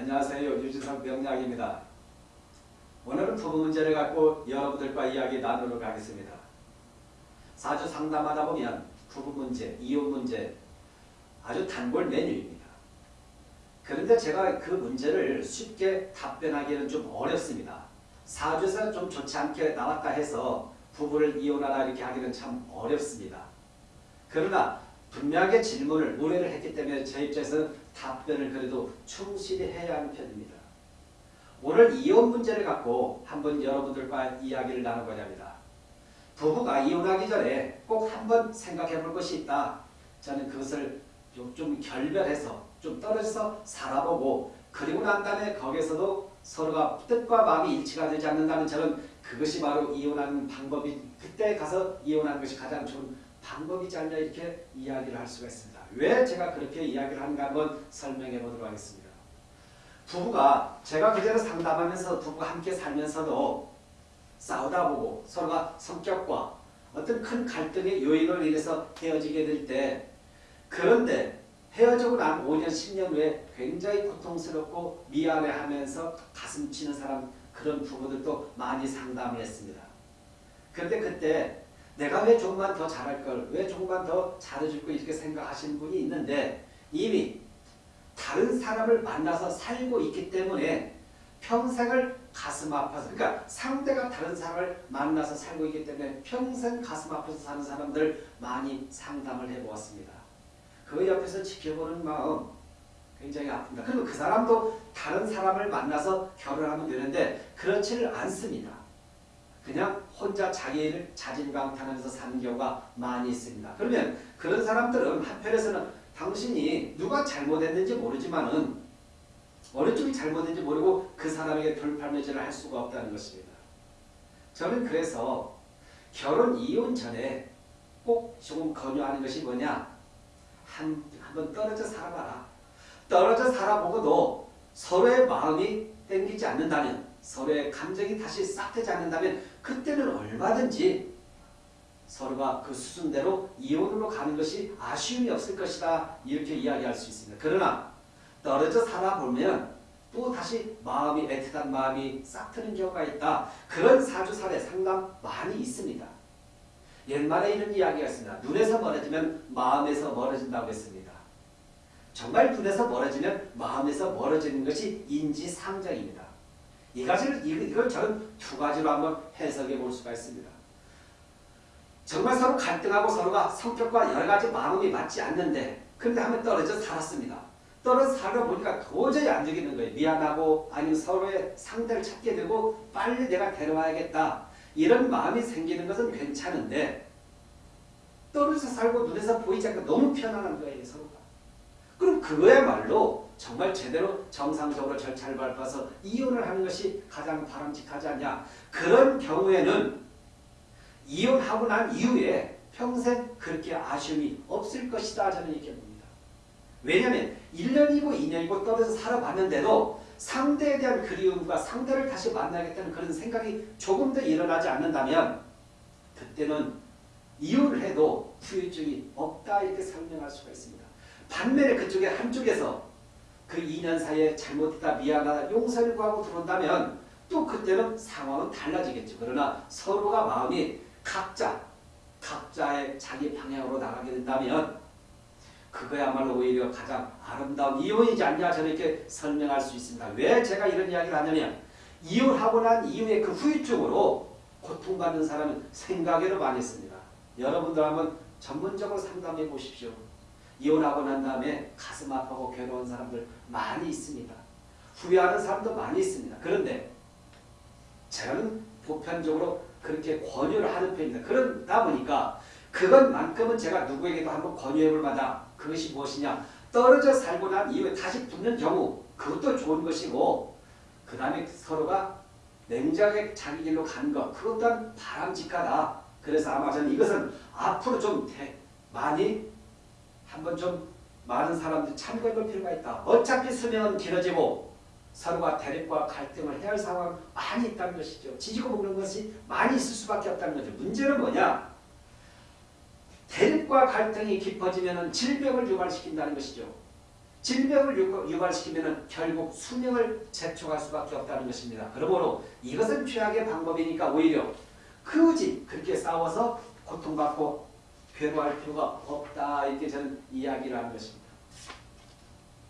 안녕하세요. 유진석 명약입니다. 오늘은 부부 문제를 갖고 여러분들과 이야기 나누도록 하겠습니다. 사주 상담하다 보면 부부 문제, 이혼 문제 아주 단골 메뉴입니다. 그런데 제가 그 문제를 쉽게 답변하기는 좀 어렵습니다. 사주에서 좀 좋지 않게 나왔다 해서 부부를 이혼하라 이렇게 하기는 참 어렵습니다. 그러나 분명하게 질문을 의뢰를 했기 때문에 제 입장에서는 답변을 그래도 충실히 해야 하는 편입니다. 오늘 이혼 문제를 갖고 한번 여러분들과 이야기를 나눠보려 합니다. 부부가 이혼하기 전에 꼭 한번 생각해 볼 것이 있다. 저는 그것을 좀 결별해서 좀 떨어져서 살아보고 그리고 난 다음에 거기서도 서로가 뜻과 마음이 일치가 되지 않는다면 저는 그것이 바로 이혼하는 방법이 그때 가서 이혼하는 것이 가장 좋은 방법이지 않냐 이렇게 이야기를 할 수가 있습니다. 왜 제가 그렇게 이야기를 하는가 한번 설명해 보도록 하겠습니다. 부부가 제가 그전에 상담하면서 부부가 함께 살면서도 싸우다 보고 서로가 성격과 어떤 큰 갈등의 요인으로 인해서 헤어지게 될 때 그런데 헤어지고 난 5년 10년 후에 굉장히 고통스럽고 미안해하면서 가슴 치는 사람 그런 부부들도 많이 상담을 했습니다. 그런데 그때 내가 왜 조금만 더 잘할 걸, 왜 조금만 더 잘해줄 걸 이렇게 생각하시는 분이 있는데 이미 다른 사람을 만나서 살고 있기 때문에 평생을 가슴 아파서 그러니까 상대가 다른 사람을 만나서 살고 있기 때문에 평생 가슴 아파서 사는 사람들 많이 상담을 해보았습니다. 그 옆에서 지켜보는 마음 굉장히 아픕니다. 그리고 그 사람도 다른 사람을 만나서 결혼하면 되는데 그렇지를 않습니다. 그냥 혼자 자기를 자진강탄하면서 사는 경우가 많이 있습니다. 그러면 그런 사람들은 한편에서는 당신이 누가 잘못했는지 모르지만 은 어느 쪽이 잘못했는지 모르고 그 사람에게 돌팔매질을 할 수가 없다는 것입니다. 저는 그래서 결혼 이혼 전에 꼭 조금 권유하는 것이 뭐냐 한, 한번 떨어져 살아봐라. 떨어져 살아보고도 서로의 마음이 땡기지 않는다면 서로의 감정이 다시 싹 되지 않는다면 그때는 얼마든지 서로가 그 수순대로 이혼으로 가는 것이 아쉬움이 없을 것이다 이렇게 이야기할 수 있습니다. 그러나 떨어져 살아보면 또 다시 마음이 애틋한 마음이 싹 트는 경우가 있다. 그런 사주 사례 상담 많이 있습니다. 옛말에 이런 이야기가 있습니다. 눈에서 멀어지면 마음에서 멀어진다고 했습니다. 정말 눈에서 멀어지면 마음에서 멀어지는 것이 인지상정입니다. 이 가지를 이걸 저는 두 가지로 한번 해석해 볼 수가 있습니다. 정말 서로 갈등하고 서로가 성격과 여러 가지 마음이 맞지 않는데 그런데 한번 떨어져 살았습니다. 떨어져 살아 보니까 도저히 안 되겠는 거예요. 미안하고 아니면 서로의 상대를 찾게 되고 빨리 내가 데려와야겠다. 이런 마음이 생기는 것은 괜찮은데 떨어져 살고 눈에서 보이지 않고 너무 편안한 거예요. 서로가. 그럼 그거야말로 정말 제대로 정상적으로 절차를 밟아서 이혼을 하는 것이 가장 바람직하지 않냐. 그런 경우에는 이혼하고 난 이후에 평생 그렇게 아쉬움이 없을 것이다. 저는 이렇게 봅니다. 왜냐하면 1년이고 2년이고 떨어져 살아봤는데도 상대에 대한 그리움과 상대를 다시 만나겠다는 그런 생각이 조금 더 일어나지 않는다면 그때는 이혼을 해도 후유증이 없다 이렇게 설명할 수가 있습니다. 반면에 그쪽에 한쪽에서 그 2년 사이에 잘못했다 미안하다 용서를 구하고 들어온다면 또 그때는 상황은 달라지겠죠. 그러나 서로가 마음이 각자 각자의 자기 방향으로 나가게 된다면 그거야말로 오히려 가장 아름다운 이혼이지 않냐 저는 이렇게 설명할 수 있습니다. 왜 제가 이런 이야기를 하냐면 이혼하고 난 이후에 그 후유증으로 고통받는 사람은 생각외로 많이 있습니다. 여러분들 한번 전문적으로 상담해 보십시오. 이혼하고 난 다음에 가슴 아파하고 괴로운 사람들 많이 있습니다. 후회하는 사람도 많이 있습니다. 그런데 저는 보편적으로 그렇게 권유를 하는 편입니다. 그러다 보니까 그것만큼은 제가 누구에게도 한번 권유해 볼 만다. 그것이 무엇이냐? 떨어져 살고 난 이후에 다시 붙는 경우 그것도 좋은 것이고 그 다음에 서로가 냉정하게 자기 길로 가는 것 그것 또한 바람직하다. 그래서 아마 저는 이것은 앞으로 좀 많이 한번 좀 많은 사람들이 참고해 볼 필요가 있다. 어차피 수명은 길어지고 서로가 대립과 갈등을 해야 할 상황 많이 있다는 것이죠. 지지고 먹는 것이 많이 있을 수밖에 없다는 거죠. 문제는 뭐냐? 대립과 갈등이 깊어지면 질병을 유발시킨다는 것이죠. 질병을 유- 유발시키면 결국 수명을 재촉할 수밖에 없다는 것입니다. 그러므로 이것은 최악의 방법이니까 오히려 굳이 그렇게 싸워서 고통받고 괴로워할 필요가 없다 이렇게 저는 이야기를 하는 것입니다.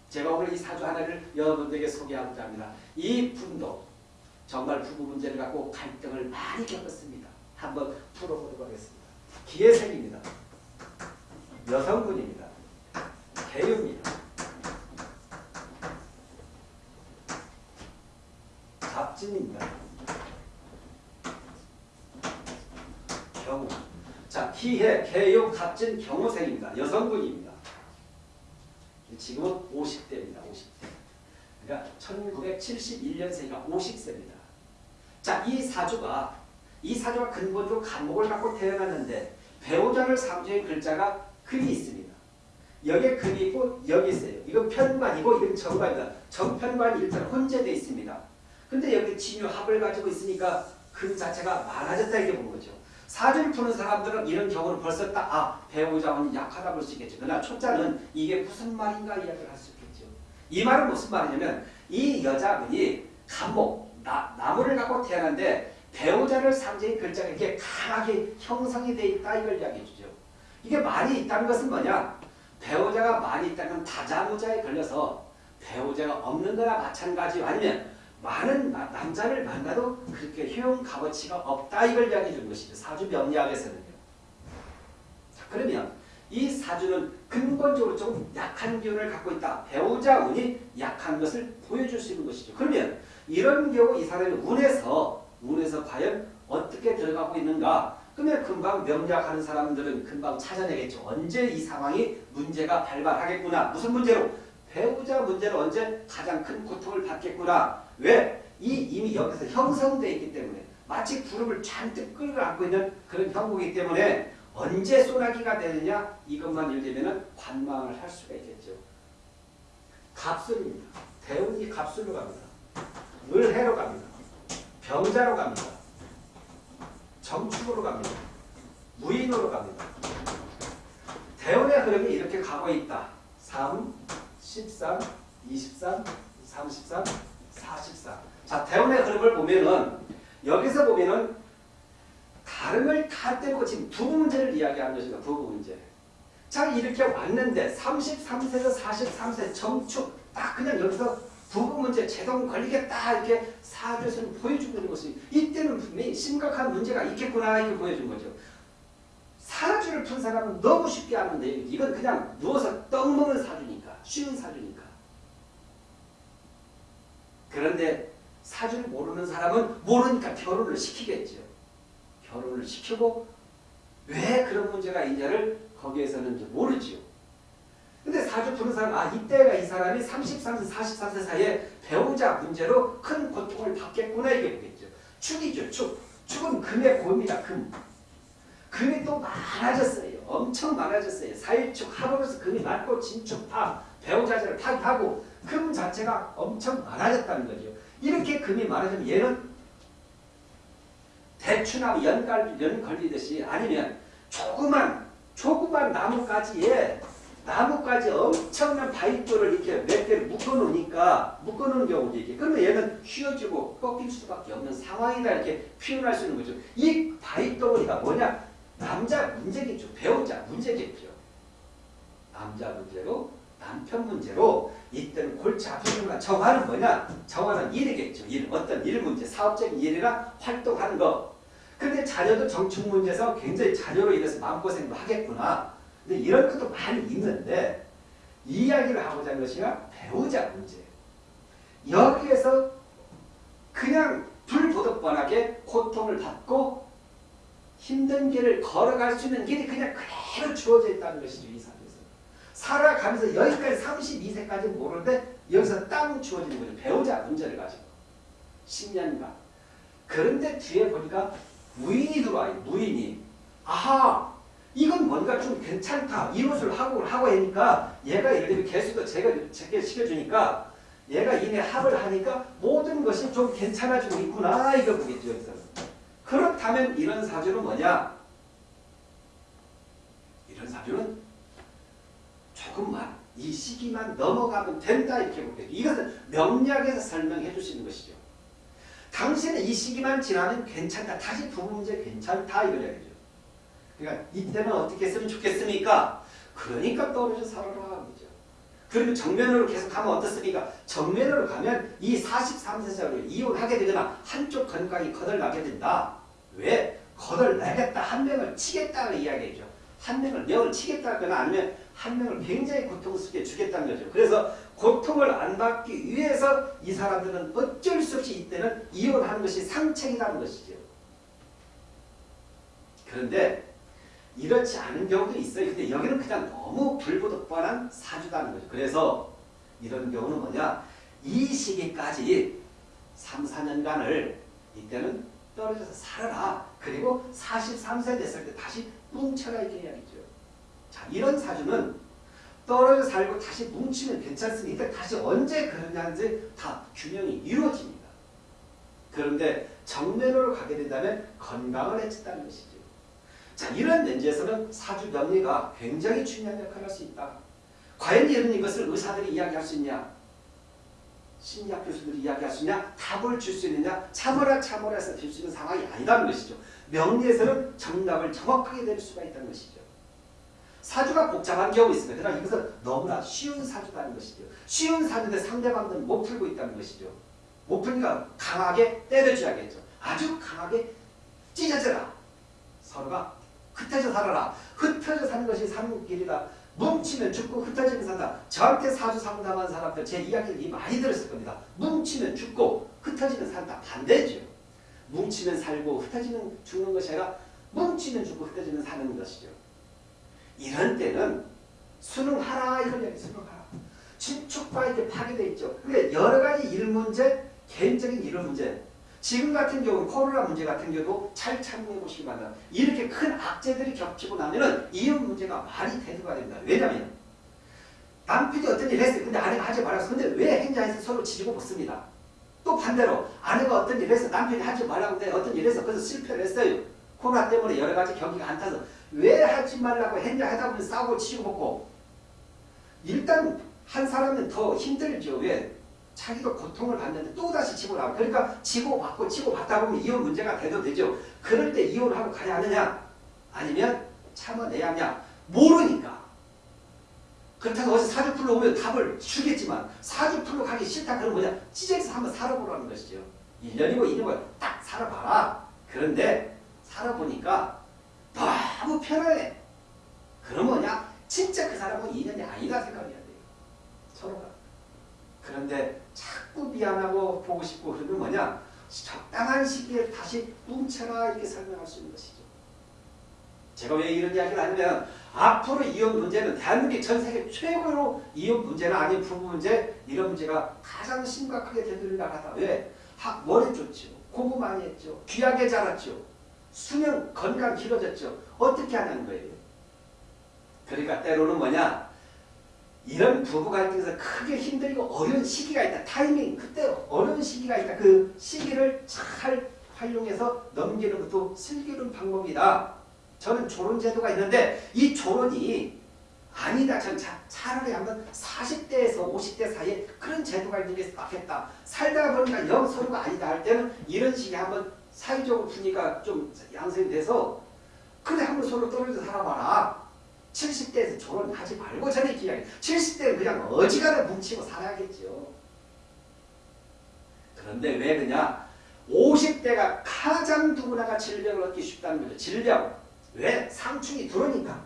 제가 오늘 이 사주 하나를 여러분들에게 소개하고자 합니다. 이 분도 정말 부부 문제를 갖고 갈등을 많이 겪었습니다. 한번 풀어보도록 하겠습니다. 기회생입니다. 여성분입니다. 개유입니다. 갑진입니다. 경우. 자, 희해, 개유, 갑진, 경호생입니다. 여성분입니다. 지금은 50대입니다. 50대. 그러니까 1971년생이가 50세입니다. 자, 이 사주가 이 사주가 근본적으로 간목을 갖고 태어났는데 배우자를 상주의 글자가 글이 있습니다. 여기에 글이 있고 여기 있어요. 이건 편관이고 이건 정관이다. 정편관이 일단 혼재되어 있습니다. 근데 여기 진유 합을 가지고 있으니까 글 자체가 많아졌다 이게 보는 거죠. 사주를 푸는 사람들은 이런 경우는 벌써 딱 아, 배우자는 약하다 볼 수 있겠죠. 그러나 초자는 이게 무슨 말인가 이야기를 할 수 있겠죠. 이 말은 무슨 말이냐면 이 여자분이 간목, 나, 나무를 갖고 태어났는데 배우자를 상징 글자가 이렇게 강하게 형성이 돼 있다 이걸 이야기해 주죠. 이게 많이 있다는 것은 뭐냐? 배우자가 많이 있다는 다자무자에 걸려서 배우자가 없는 거나 마찬가지요. 아니면 많은 나- 남자를 만나도 그렇게 효용 값어치가 없다 이걸 이야기해 주는 것이죠. 사주 명리학에서는요. 자, 그러면 이 사주는 근본적으로 좀 약한 기운을 갖고 있다. 배우자 운이 약한 것을 보여줄 수 있는 것이죠. 그러면 이런 경우 이 사람이 운에서 운에서 과연 어떻게 들어가고 있는가? 그러면 금방 명리학하는 사람들은 금방 찾아내겠죠. 언제 이 상황이 문제가 발발하겠구나. 무슨 문제로? 배우자 문제로 언제 가장 큰 고통을 받겠구나. 왜? 이 이미 여기서 형성되어 있기 때문에 마치 구름을 잔뜩 끌어안고 있는 그런 형국이기 때문에 언제 소나기가 되느냐 이것만 일되면 관망을 할 수가 있겠죠. 갑술입니다. 대운이 갑술로 갑니다. 을해로 갑니다. 병자로 갑니다. 정축으로 갑니다. 무인으로 갑니다. 대운의 흐름이 이렇게 가고 있다. 3, 13, 23, 33, 44. 자, 대운의 흐름을 보면은 여기서 보면은 다른 걸다 떼고 지금 부부 문제를 이야기하는 것입니다. 부부 문제. 자, 이렇게 왔는데 33세에서 43세 정축 딱 그냥 여기서 부부 문제 제동 걸리겠다 이렇게 사주에서는 보여주고 있는 것이 이때는 분명히 심각한 문제가 있겠구나 이렇게 보여준 거죠. 사주를 푼 사람은 너무 쉽게 하는데 이건 그냥 누워서 떡 먹는 사주니까 쉬운 사주니까. 그런데 사주를 모르는 사람은 모르니까 결혼을 시키겠죠. 결혼을 시키고 왜 그런 문제가 있냐를 거기에서는 모르지요. 근데 사주 푸는 사람, 아, 이때가 이 사람이 33세, 44세 사이에 배우자 문제로 큰 고통을 받겠구나, 이게 보겠죠. 축이죠, 축. 축은 금의 고입니다, 금. 금이 또 많아졌어요. 엄청 많아졌어요. 사일축, 합으로서 금이 많고, 진축, 파, 배우자를 파하고 금 자체가 엄청 많아졌다는 거죠. 이렇게 금이 많아지면 얘는 대추나무 연갈, 연 걸리듯이 아니면 조그만, 조그만 나무가지에 나무까지 엄청난 바위돌을 이렇게 몇 개를 묶어놓으니까 묶어놓은 경우도 있게 그러면 얘는 휘어지고 꺾일 수밖에 없는 상황이다 이렇게 표현할 수 있는 거죠. 이 바위덩어리가 뭐냐? 남자 문제겠죠. 배우자 문제겠죠. 남자 문제로 남편 문제로 이때는 골치 아프구나. 정화는 뭐냐? 정화는 일이겠죠. 일. 어떤 일 문제, 사업적인 일이나 활동하는 거. 근데 자녀도 정축 문제에서 굉장히 자녀로 인해서 마음고생도 하겠구나. 근데 이런 것도 많이 있는데 이야기를 하고자 하는 것이 배우자 문제. 여기에서 그냥 불보듯뻔하게 고통을 받고 힘든 길을 걸어갈 수 있는 길이 그냥 그대로 주어져 있다는 것이죠. 이 삶에서. 살아가면서 여기까지 32세까지 모르는데 여기서 땅 주어지는 거죠. 배우자 문제를 가지고. 10년간. 그런데 뒤에 보니까 무인이 들어와요. 무인이. 아하 이건 뭔가 좀 괜찮다. 이웃을 하고 하고 하니까 얘가 예를 들면 개수도 제가 제게 시켜주니까 얘가 이내 합을 하니까 모든 것이 좀 괜찮아지고 있구나 이거 보겠죠 여기서. 그렇다면 이런 사주는 뭐냐? 이런 사주는 조금만 이 시기만 넘어가면 된다 이렇게 볼게요. 이것은 명리학에서 설명해 있는 것이죠. 당신은 이 시기만 지나면 괜찮다. 다시 부부 문제 괜찮다 얘기죠. 그러니까 이때는 어떻게 했으면 좋겠습니까? 그러니까 떨어져 살아라 그죠. 그리고 정면으로 계속 가면 어떻습니까? 정면으로 가면 이 43세자로 이혼하게 되거나 한쪽 건강이 거덜나게 된다. 왜? 거덜나겠다. 한 명을 치겠다는 이야기죠. 한 명을 명을 치겠다거나 아니면 한 명을 굉장히 고통스럽게 주겠다는 거죠. 그래서 고통을 안 받기 위해서 이 사람들은 어쩔 수 없이 이때는 이혼하는 것이 상책이라는 것이죠. 그런데 이렇지 않은 경우도 있어요. 근데 여기는 그냥 너무 불보듯뻔한 사주다는 거죠. 그래서 이런 경우는 뭐냐? 이 시기까지 3, 4년간을 이때는 떨어져서 살아라. 그리고 43세 됐을 때 다시 뭉쳐라 이렇게 이야기죠. 자, 이런 사주는 떨어져 살고 다시 뭉치면 괜찮습니다. 다시 언제 그러냐는지 다 균형이 이루어집니다. 그런데 정면으로 가게 된다면 건강을 해친다는 것이죠. 자, 이런 면제에서는 사주 명리가 굉장히 중요한 역할을 할 수 있다. 과연 이런 것을 의사들이 이야기할 수 있냐? 심리학 교수들이 이야기할 수 있냐? 답을 줄 수 있느냐? 참으라 참으라 해서 줄 수 있는 상황이 아니라는 것이죠. 명리에서는 정답을 정확하게 내릴 수가 있다는 것이죠. 사주가 복잡한 경우 있습니다. 그러나 이것은 너무나 쉬운 사주라는 것이죠. 쉬운 사주인데 상대방들은 못 풀고 있다는 것이죠. 못 풀니까 강하게 때려줘야겠죠. 아주 강하게 찢어져라. 서로가 흩어져 살아라. 흩어져 사는 것이 사는 길이다. 뭉치면 죽고 흩어지면 산다. 저한테 사주 상담한 사람들 제 이야기를 많이 들었을 겁니다. 뭉치면 죽고 흩어지면 산다. 반대죠. 뭉치면 살고 흩어지면 죽는 것이 아니라 뭉치면 죽고 흩어지면 사는 것이죠. 이런 때는 수능하라 이걸 얘기 수능하라. 친축과 이렇게 파괴되어 있죠. 근데 여러 가지 일 문제, 개인적인 일 문제, 지금 같은 경우 코로나 문제 같은 경우도 잘 참고해 보시기 바랍니다. 이렇게 큰 악재들이 겹치고 나면은 이혼 문제가 말이 대두가 됩니다. 왜냐하면 남편이 어떤 일을 했어요. 근데 아내가 하지 말았어. 근데 왜 행자해서 서로 지지고 먹습니다. 또 반대로 아내가 어떤 일을 해서 남편이 하지 말라고 근데 어떤 일을 해서 그래서 실패를 했어요. 코로나 때문에 여러 가지 경기가 안 타서 왜 하지 말라고 했냐 하다 보면 싸우고 치고 먹고 일단 한 사람은 더 힘들죠. 왜? 자기도 고통을 받는데 또다시 치고 나와. 그러니까 치고 받고 치고 받다 보면 이혼 문제가 돼도 되죠. 그럴 때 이혼하고 가야 하느냐? 아니면 참아내야 하냐? 모르니까. 그렇다고 어제 사주풀로 오면 답을 주겠지만 사주풀로 가기 싫다 그러면 뭐냐? 찢어서 한번 살아보라는 것이죠. 1년이고 2년이고 딱 살아봐라. 그런데 살아보니까 너무 편안해. 그럼 뭐냐? 진짜 그 사람은 인연이 아니다 생각해야 돼요. 서로가. 그런데 자꾸 미안하고 보고 싶고 그러면 뭐냐? 적당한 시기에 다시 뭉쳐라 이렇게 설명할 수 있는 것이죠. 제가 왜 이런 이야기를 하냐면 앞으로 이혼 문제는 대한민국 전 세계 최고로 이혼 문제나 아니면 부부 문제 이런 문제가 가장 심각하게 되돌려 나가다. 왜? 학 머리 좋죠. 공부 많이 했죠. 귀하게 자랐죠. 수명 건강 길어졌죠. 어떻게 하냐는 거예요. 그러니까 때로는 뭐냐? 이런 부부 갈등에서 크게 힘들고 어려운 시기가 있다. 타이밍 그때 어려운 시기가 있다. 그 시기를 잘 활용해서 넘기는 것도 슬기로운 방법이다. 저는 조론 제도가 있는데 이 조론이 아니다. 전 차, 차라리 한번 40대에서 50대 사이에 그런 제도가 있는 게 낫겠다. 살다 보니까 영 서로가 아니다 할 때는 이런 식의 한번 사회적으로 푸니까 좀 양성이 돼서 그래 한번 서로 떨어져 살아봐라. 70대에서 결혼하지 말고 전에 이야기 70대는 그냥 어지간해 뭉치고 살아야겠죠. 그런데 왜 그냐? 50대가 가장 누구나가 질병을 얻기 쉽다는 거죠. 질병. 왜? 상충이 들어오니까.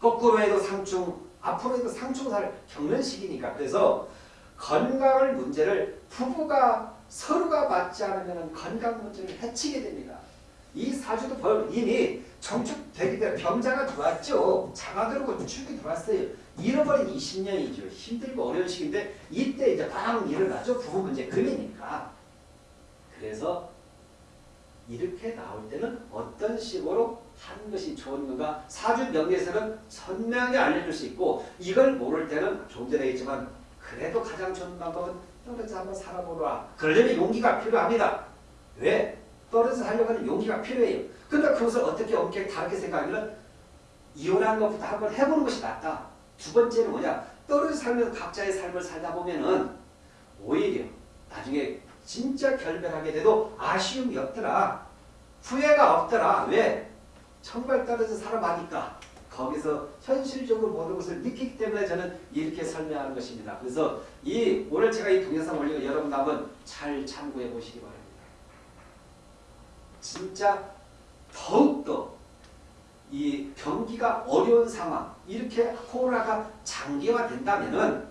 거꾸로 해도 상충, 앞으로 해도 상충사를 겪는 시기니까. 그래서 건강을 문제를 부부가 서로가 맞지 않으면 건강 문제를 해치게 됩니다. 이 사주도 이미 정축되기 때문에 병자가 들어왔죠. 자가 들어오고 축이 들어왔어요. 잃어버린 20년이죠. 힘들고 어려운 시기인데 이때 이제 빵 일어나죠. 부부 문제 금이니까. 그래서 이렇게 나올 때는 어떤 식으로 하는 것이 좋은 건가 사주 명리에서는 선명히 알려줄 수 있고 이걸 모를 때는 좀 전에 했지만 그래도 가장 좋은 방법은 떨어져 한번 살아보라. 그러려면 용기가 필요합니다. 왜? 떨어져 살려고 하는 용기가 필요해요. 근데 그것을 어떻게 엄격히 다르게 생각하면 이혼하는 것부터 한번 해보는 것이 낫다. 두 번째는 뭐냐? 떨어져 살면서 각자의 삶을 살다 보면은 오히려 나중에 진짜 결별하게 돼도 아쉬움이 없더라. 후회가 없더라. 왜? 정말 떨어져 살아가니까 거기서 현실적으로 모든 것을 느끼기 때문에 저는 이렇게 설명하는 것입니다. 그래서 이 오늘 제가 이 동영상 올리고 여러분 한번 잘 참고해 보시기 바랍니다. 진짜 더욱더 이 경기가 어려운 상황 이렇게 코로나가 장기화된다면은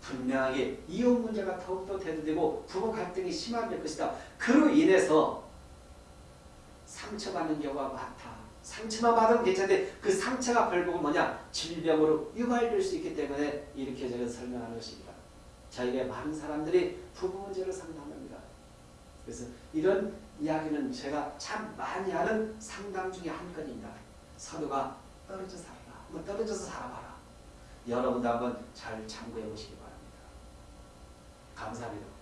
분명하게 이혼 문제가 더욱더 대두되고 부부 갈등이 심화될 것이다. 그로 인해서 상처받는 경우가 많다. 상처만 받으면 괜찮은데 그 상처가 결국은 뭐냐? 질병으로 유발될 수 있기 때문에 이렇게 저는 설명하는 것입니다. 저에게 많은 사람들이 부부 문제를 상담합니다. 그래서 이런 이야기는 제가 참 많이 하는 상담 중에 한 건입니다. 서로가 떨어져 살아라. 한번 떨어져서 살아봐라. 여러분도 한번 잘 참고해 보시기 바랍니다. 감사합니다.